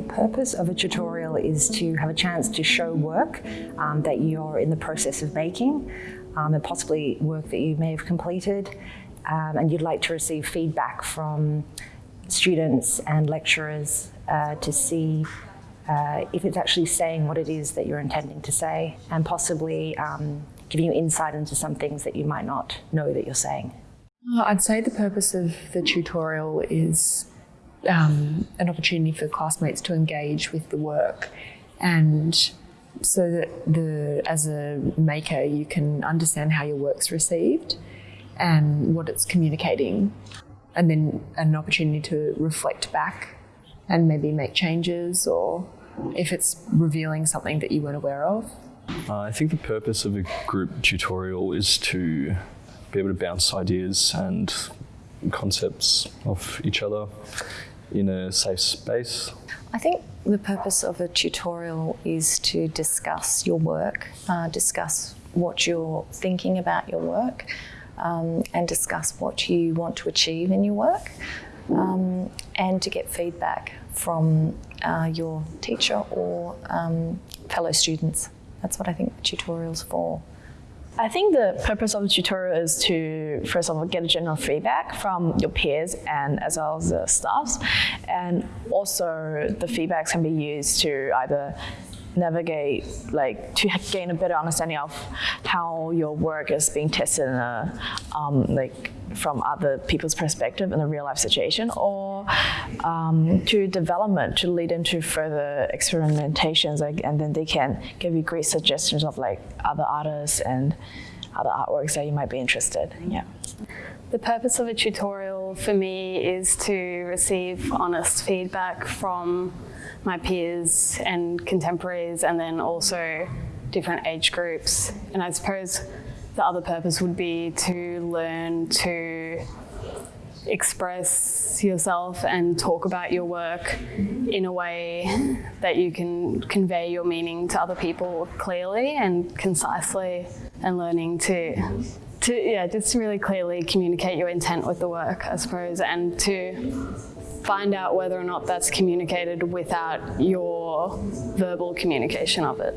purpose of a tutorial is to have a chance to show work um, that you're in the process of making um, and possibly work that you may have completed um, and you'd like to receive feedback from students and lecturers uh, to see uh, if it's actually saying what it is that you're intending to say and possibly um, giving you insight into some things that you might not know that you're saying. Uh, I'd say the purpose of the tutorial is um, an opportunity for classmates to engage with the work. And so that the as a maker you can understand how your work's received and what it's communicating. And then an opportunity to reflect back and maybe make changes or if it's revealing something that you weren't aware of. Uh, I think the purpose of a group tutorial is to be able to bounce ideas and concepts off each other in a safe space. I think the purpose of a tutorial is to discuss your work, uh, discuss what you're thinking about your work, um, and discuss what you want to achieve in your work, um, and to get feedback from uh, your teacher or um, fellow students. That's what I think the tutorial's for. I think the purpose of the tutorial is to, first of all, get a general feedback from your peers and as well as the staffs. And also the feedbacks can be used to either navigate, like to gain a better understanding of how your work is being tested in a, um, like from other people's perspective in a real life situation or um, to development to lead into further experimentations like, and then they can give you great suggestions of like other artists and other artworks that you might be interested in. Yeah. The purpose of a tutorial for me is to receive honest feedback from my peers and contemporaries and then also different age groups. And I suppose the other purpose would be to learn to express yourself and talk about your work in a way that you can convey your meaning to other people clearly and concisely and learning to to yeah just to really clearly communicate your intent with the work I suppose and to find out whether or not that's communicated without your verbal communication of it.